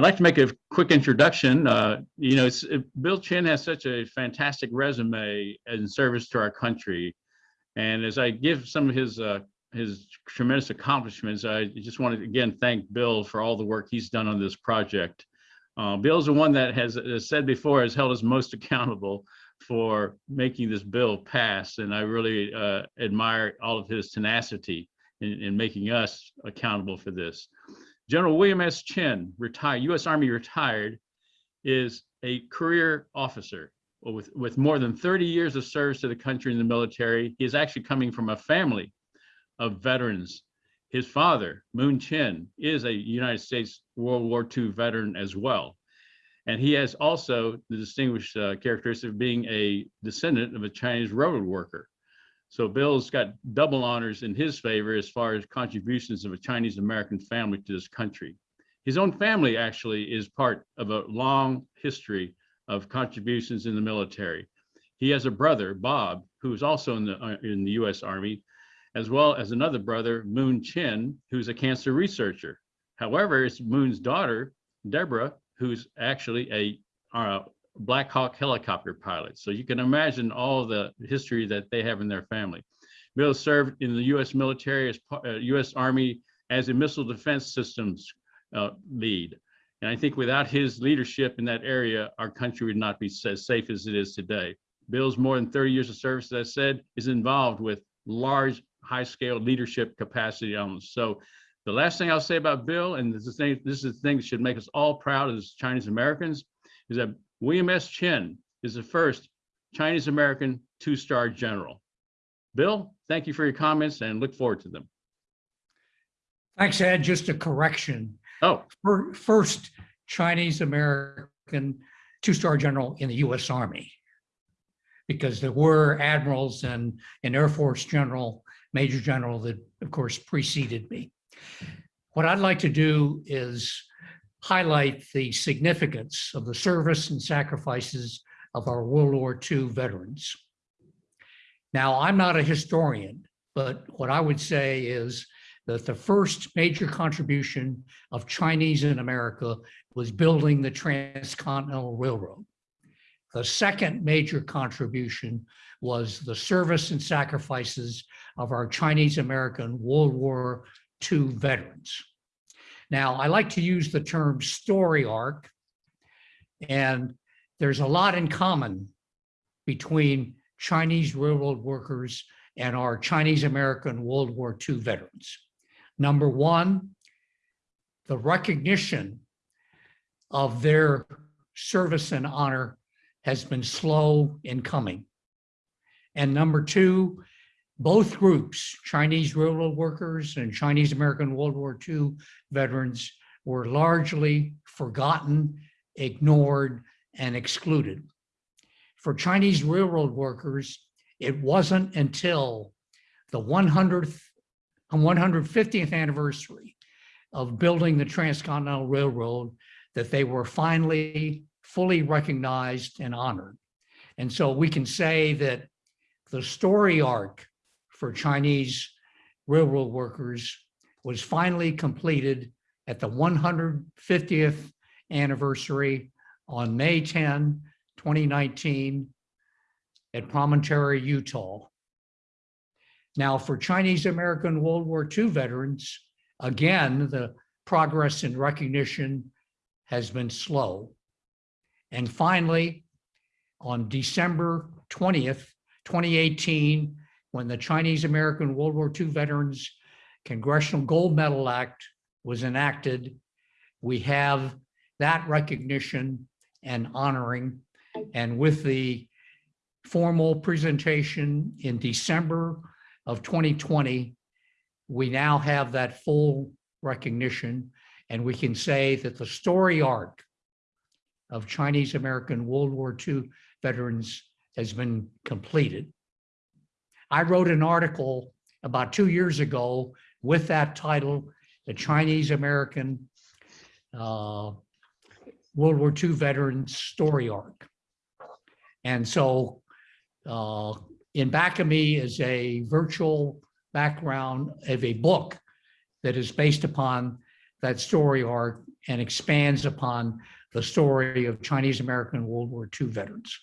I'd like to make a quick introduction. Uh, you know, Bill Chin has such a fantastic resume in service to our country. And as I give some of his uh, his tremendous accomplishments, I just want to again thank Bill for all the work he's done on this project. Uh, Bill's the one that has, as said before, has held us most accountable for making this bill pass. And I really uh, admire all of his tenacity in, in making us accountable for this. General William S. Chin, retired, U.S. Army retired, is a career officer with, with more than 30 years of service to the country in the military. He is actually coming from a family of veterans. His father, Moon Chin, is a United States World War II veteran as well. And he has also the distinguished uh, characteristic of being a descendant of a Chinese railroad worker. So Bill's got double honors in his favor as far as contributions of a Chinese American family to this country. His own family actually is part of a long history of contributions in the military. He has a brother, Bob, who is also in the, uh, in the US Army, as well as another brother, Moon Chin, who's a cancer researcher. However, it's Moon's daughter, Deborah, who's actually a uh, Black Hawk helicopter pilot. So you can imagine all the history that they have in their family. Bill served in the U.S. military, as uh, U.S. Army as a missile defense systems uh, lead. And I think without his leadership in that area, our country would not be as safe as it is today. Bill's more than 30 years of service, as I said, is involved with large, high-scale leadership capacity elements. So the last thing I'll say about Bill, and this is, the thing, this is the thing that should make us all proud as Chinese Americans, is that William S. Chin is the first Chinese American two-star general. Bill, thank you for your comments and look forward to them. Thanks, Ed. Just a correction. Oh, First Chinese American two-star general in the U.S. Army. Because there were admirals and an Air Force general, Major General that, of course, preceded me. What I'd like to do is highlight the significance of the service and sacrifices of our World War II veterans. Now, I'm not a historian, but what I would say is that the first major contribution of Chinese in America was building the Transcontinental Railroad. The second major contribution was the service and sacrifices of our Chinese American World War II veterans. Now, I like to use the term story arc, and there's a lot in common between Chinese railroad workers and our Chinese American World War II veterans. Number one, the recognition of their service and honor has been slow in coming. And number two, both groups, Chinese railroad workers and Chinese American World War II veterans were largely forgotten, ignored, and excluded. For Chinese railroad workers, it wasn't until the 100th and 150th anniversary of building the Transcontinental Railroad that they were finally fully recognized and honored. And so we can say that the story arc for Chinese railroad workers was finally completed at the 150th anniversary on May 10, 2019 at Promontory, Utah. Now for Chinese American World War II veterans, again, the progress in recognition has been slow. And finally, on December 20th, 2018, when the Chinese American World War II Veterans Congressional Gold Medal Act was enacted, we have that recognition and honoring. And with the formal presentation in December of 2020, we now have that full recognition and we can say that the story arc of Chinese American World War II veterans has been completed. I wrote an article about two years ago with that title, The Chinese American uh, World War II Veteran Story Arc. And so uh, in back of me is a virtual background of a book that is based upon that story arc and expands upon the story of Chinese American World War II veterans.